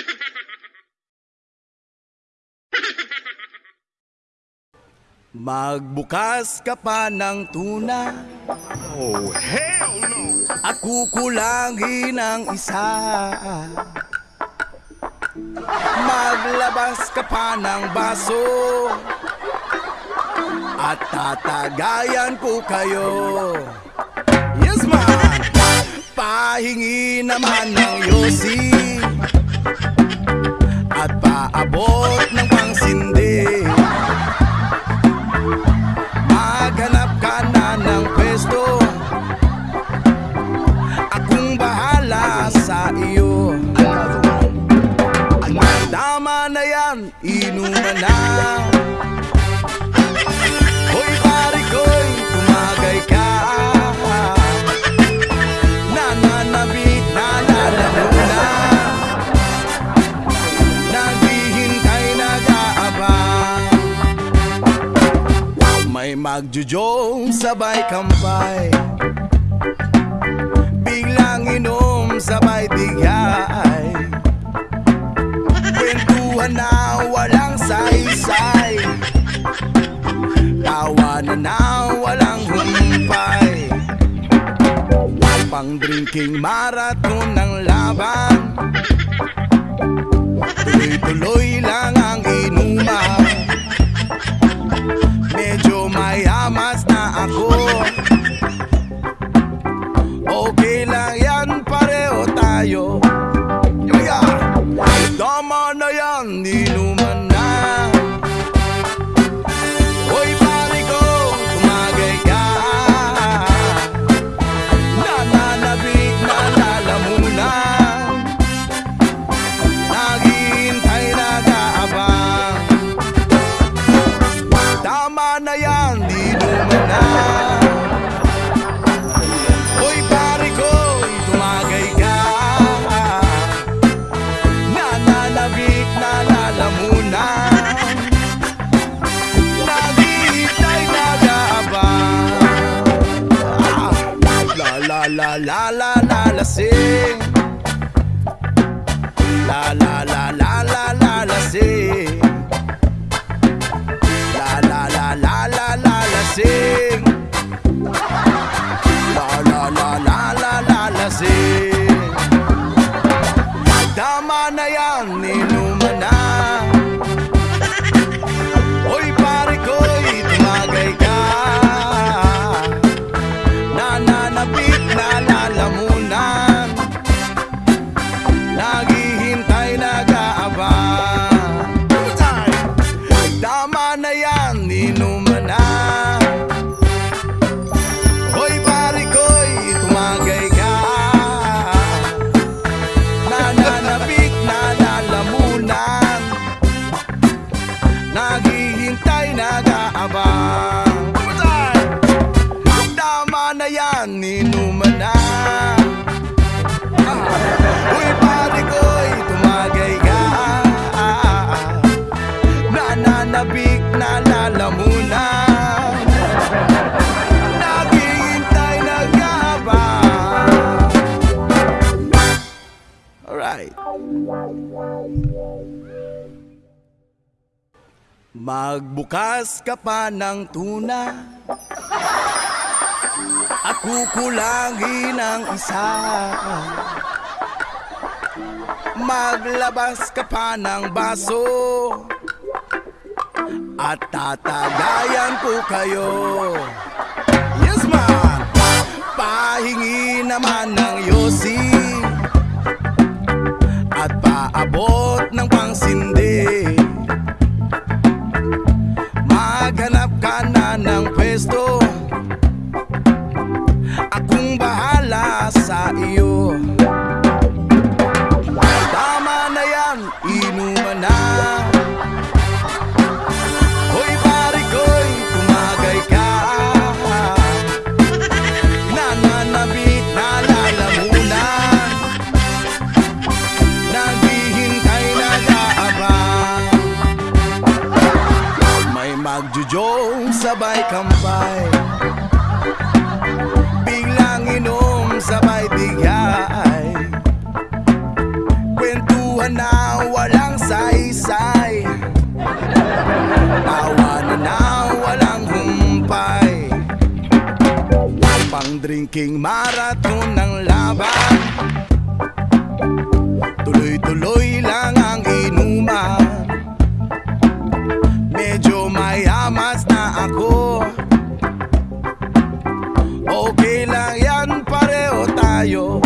Magbukas ka pa ng tuna. Oh, hell no! At kukulangin ang isa. Maglabas ka pa ng baso. At tatagayan ko kayo. Yes man! Pahingi naman ng yosi na Hoy pare ko'y tumagay ka. Nananabit, nalalauna Naghihintay, nag-aabang may magjujong sabay kampay Pang drinking marathon ng laban. Tuloy-tuloy lang ang inuman nag-aabang Ah, La la la la la la la sing La la la la la la la sing La la la la la la la sing Magbukas ka pa ng tuna. At kukulangin ang isa. Maglabas ka pa ng baso. At tatagayan ko kayo. Yes man! Pahingi naman ng yosi inuman na. Hoy pare ko'y tumagay ka. Nananabit na lalamunan Naghihintay, nag-aabang May magjujong sabay kampay Thinking marathon ng laban. Tuloy-tuloy lang ang inuman Medyo mayamas na ako. Okay lang yan, pareho tayo.